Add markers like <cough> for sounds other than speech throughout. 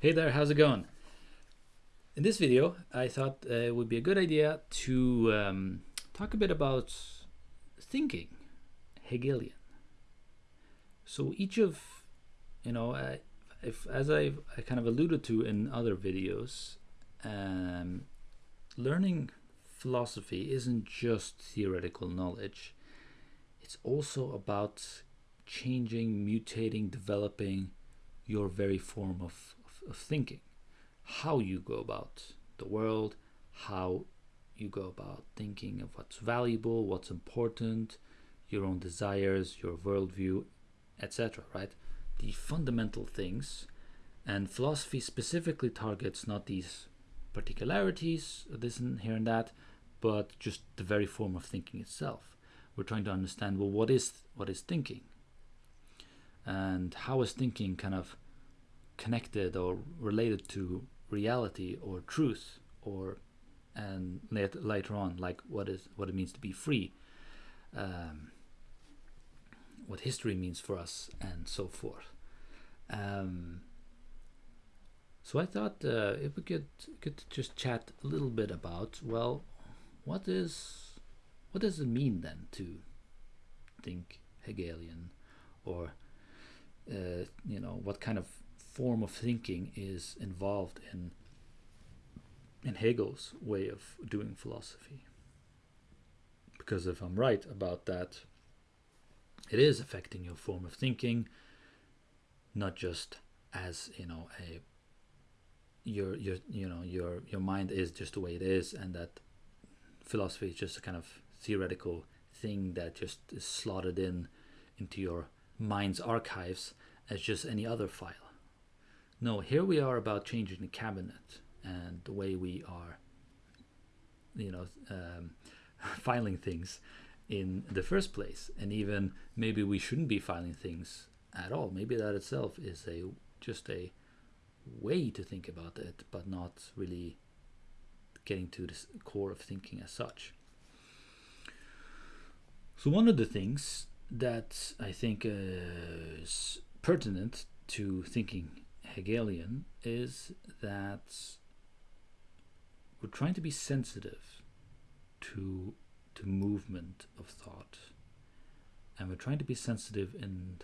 Hey there, how's it going? In this video, I thought uh, it would be a good idea to um, talk a bit about thinking, Hegelian. So each of, you know, uh, if as I've I kind of alluded to in other videos, um, learning philosophy isn't just theoretical knowledge. It's also about changing, mutating, developing your very form of of thinking, how you go about the world, how you go about thinking of what's valuable, what's important, your own desires, your worldview, etc. Right? The fundamental things, and philosophy specifically targets not these particularities, this and here and that, but just the very form of thinking itself. We're trying to understand well, what is what is thinking, and how is thinking kind of connected or related to reality or truth or and later, later on like what is what it means to be free um, what history means for us and so forth. Um, so I thought uh, if we could could just chat a little bit about well what is what does it mean then to think Hegelian? Or uh, you know what kind of form of thinking is involved in in Hegel's way of doing philosophy. Because if I'm right about that, it is affecting your form of thinking, not just as you know a your your you know your your mind is just the way it is, and that philosophy is just a kind of theoretical thing that just is slotted in into your mind's archives as just any other file. No, here we are about changing the cabinet and the way we are, you know, um, <laughs> filing things in the first place. And even maybe we shouldn't be filing things at all. Maybe that itself is a just a way to think about it, but not really getting to the core of thinking as such. So one of the things that I think is pertinent to thinking Hegelian is that we're trying to be sensitive to the movement of thought and we're trying to be sensitive in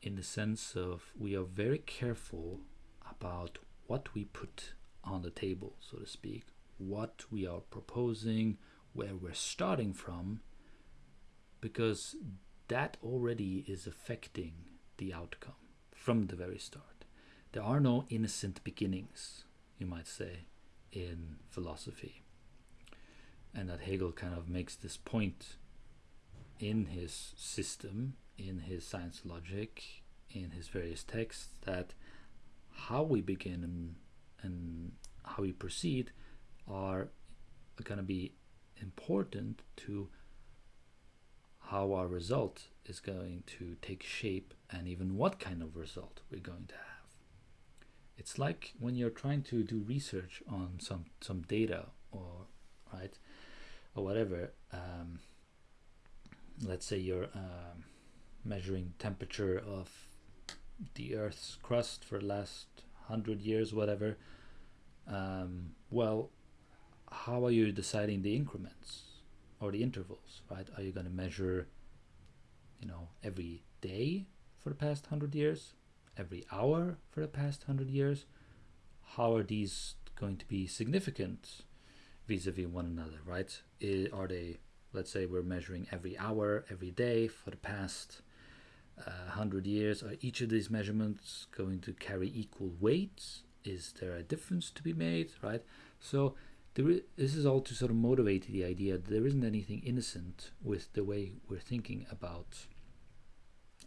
in the sense of we are very careful about what we put on the table so to speak what we are proposing where we're starting from because that already is affecting the outcome from the very start. There are no innocent beginnings, you might say, in philosophy. And that Hegel kind of makes this point in his system, in his science logic, in his various texts, that how we begin and, and how we proceed are going to be important to how our result is going to take shape and even what kind of result we're going to have. It's like when you're trying to do research on some some data or right or whatever. Um, let's say you're um, measuring temperature of the Earth's crust for the last hundred years, whatever. Um, well, how are you deciding the increments or the intervals? Right? Are you going to measure you know, every day for the past hundred years, every hour for the past hundred years? How are these going to be significant vis-a-vis one another, right? Are they, let's say, we're measuring every hour, every day for the past uh, hundred years? Are each of these measurements going to carry equal weights? Is there a difference to be made, right? So this is all to sort of motivate the idea that there isn't anything innocent with the way we're thinking about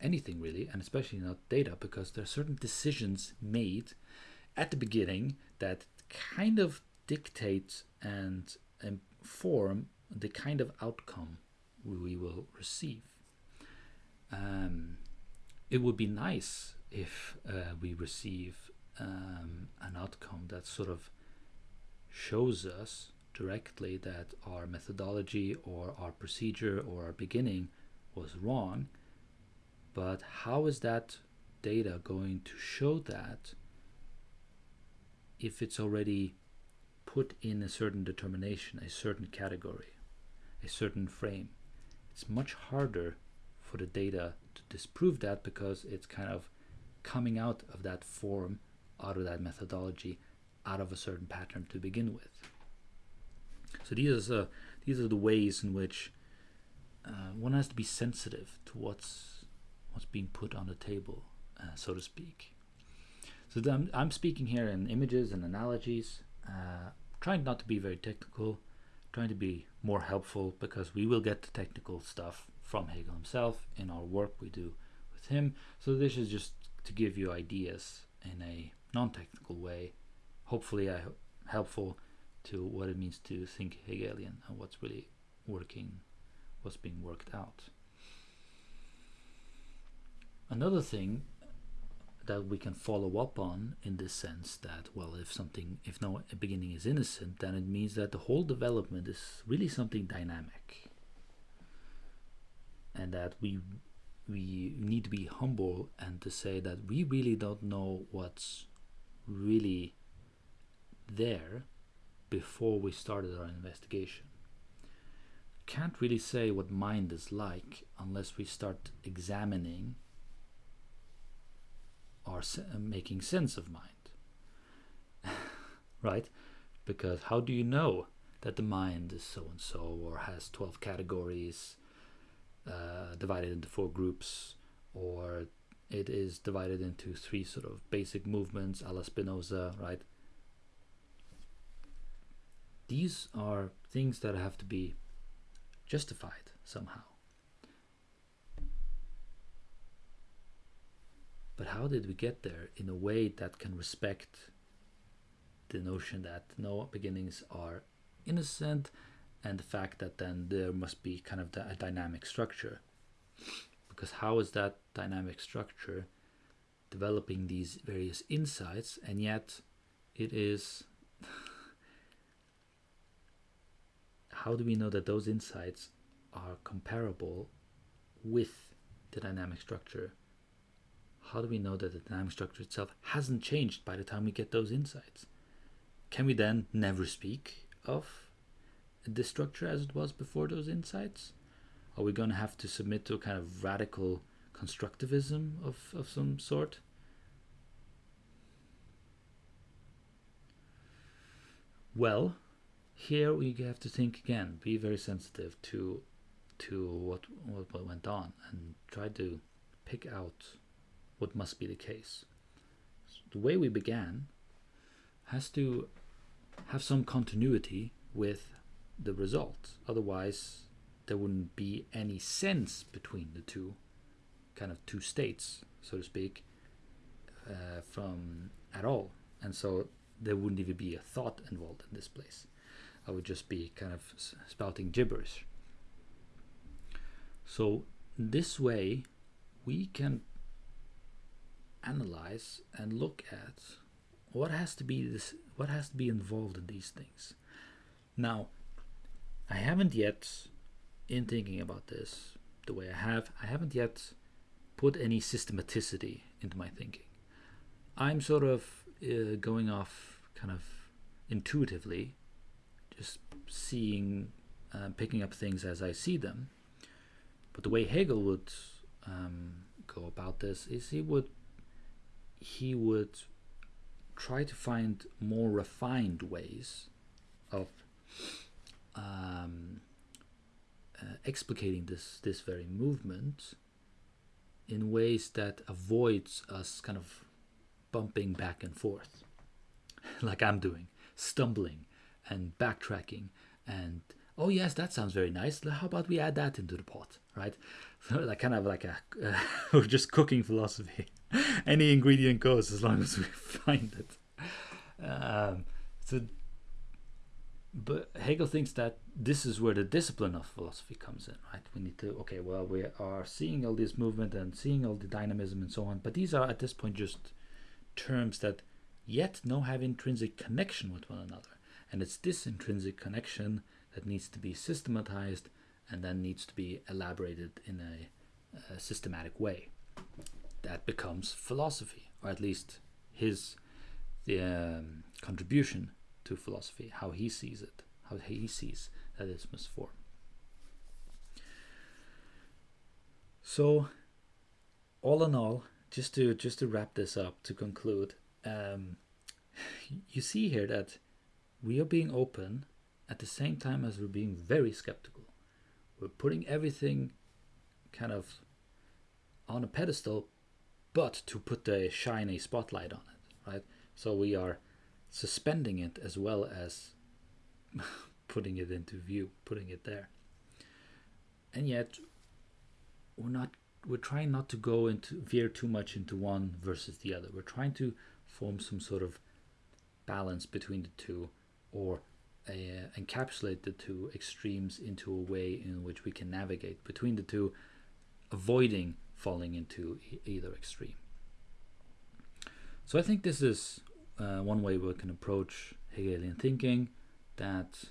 anything really, and especially not data, because there are certain decisions made at the beginning that kind of dictate and inform the kind of outcome we will receive. Um, it would be nice if uh, we receive um, an outcome that sort of shows us directly that our methodology or our procedure or our beginning was wrong but how is that data going to show that if it's already put in a certain determination, a certain category, a certain frame. It's much harder for the data to disprove that because it's kind of coming out of that form, out of that methodology, out of a certain pattern to begin with. So these are these are the ways in which uh, one has to be sensitive to what's what's being put on the table, uh, so to speak. So I'm, I'm speaking here in images and analogies, uh, trying not to be very technical, trying to be more helpful because we will get the technical stuff from Hegel himself in our work we do with him. So this is just to give you ideas in a non-technical way, hopefully I helpful to what it means to think Hegelian and what's really working, what's being worked out. Another thing that we can follow up on in this sense that well if something if no beginning is innocent then it means that the whole development is really something dynamic. And that we we need to be humble and to say that we really don't know what's really there before we started our investigation. Can't really say what mind is like unless we start examining are uh, making sense of mind. <laughs> right? Because how do you know that the mind is so and so or has 12 categories uh, divided into four groups or it is divided into three sort of basic movements a la Spinoza, right? These are things that have to be justified somehow. But how did we get there in a way that can respect the notion that no beginnings are innocent and the fact that then there must be kind of a dynamic structure? Because how is that dynamic structure developing these various insights and yet it is <laughs> how do we know that those insights are comparable with the dynamic structure how do we know that the dynamic structure itself hasn't changed by the time we get those insights? Can we then never speak of this structure as it was before those insights? Are we going to have to submit to a kind of radical constructivism of, of some sort? Well, here we have to think again, be very sensitive to to what what went on and try to pick out what must be the case. So the way we began has to have some continuity with the result. Otherwise, there wouldn't be any sense between the two kind of two states, so to speak, uh, from at all. And so there wouldn't even be a thought involved in this place. I would just be kind of spouting gibberish. So this way, we can analyze and look at what has to be this what has to be involved in these things. Now i haven't yet in thinking about this the way i have i haven't yet put any systematicity into my thinking. I'm sort of uh, going off kind of intuitively just seeing uh, picking up things as i see them. But the way hegel would um, go about this is he would he would try to find more refined ways of um, uh, explicating this this very movement in ways that avoids us kind of bumping back and forth <laughs> like I'm doing stumbling and backtracking and oh yes that sounds very nice. How about we add that into the pot? Right? <laughs> Like kind of like a <laughs> uh, just cooking philosophy <laughs> any ingredient goes as long as we <laughs> find it. Um, so, but Hegel thinks that this is where the discipline of philosophy comes in, right? We need to okay, well, we are seeing all this movement and seeing all the dynamism and so on, but these are at this point just terms that yet no have intrinsic connection with one another, and it's this intrinsic connection that needs to be systematized and then needs to be elaborated in a, a systematic way that becomes philosophy, or at least his the um, contribution to philosophy, how he sees it, how he sees that it must form. So, all in all, just to just to wrap this up to conclude, um, you see here that we are being open at the same time as we're being very skeptical. We're putting everything kind of on a pedestal, but to put the shiny spotlight on it, right? So we are suspending it as well as <laughs> putting it into view, putting it there. And yet, we're not. We're trying not to go into veer too much into one versus the other. We're trying to form some sort of balance between the two, or uh, encapsulate the two extremes into a way in which we can navigate between the two, avoiding falling into either extreme. So I think this is uh, one way we can approach Hegelian thinking that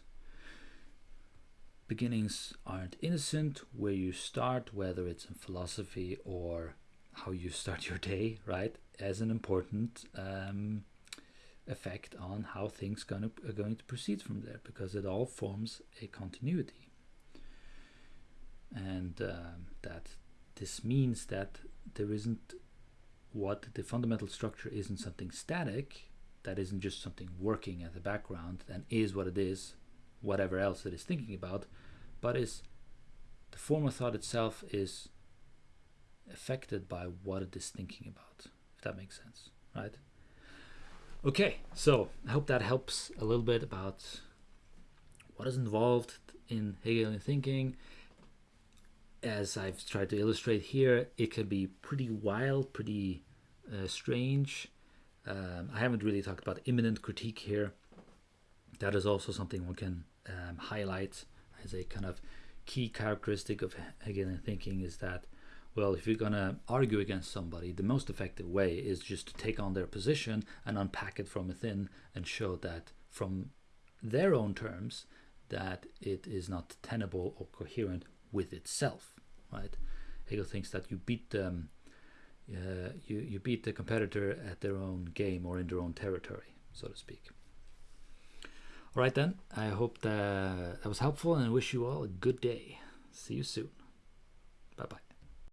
beginnings aren't innocent where you start whether it's in philosophy or how you start your day right as an important um, effect on how things gonna, are going to proceed from there because it all forms a continuity and um, that this means that there isn't what the fundamental structure isn't something static that isn't just something working at the background and is what it is whatever else it is thinking about but is the form of thought itself is affected by what it is thinking about if that makes sense right? Okay so i hope that helps a little bit about what is involved in hegelian thinking as i've tried to illustrate here it can be pretty wild pretty uh, strange um, I haven't really talked about immanent critique here. That is also something one can um, highlight as a kind of key characteristic of Hegelian thinking is that, well, if you're going to argue against somebody, the most effective way is just to take on their position and unpack it from within and show that from their own terms that it is not tenable or coherent with itself, right? Hegel thinks that you beat them uh, you, you beat the competitor at their own game or in their own territory, so to speak. All right, then. I hope that, that was helpful and I wish you all a good day. See you soon. Bye bye.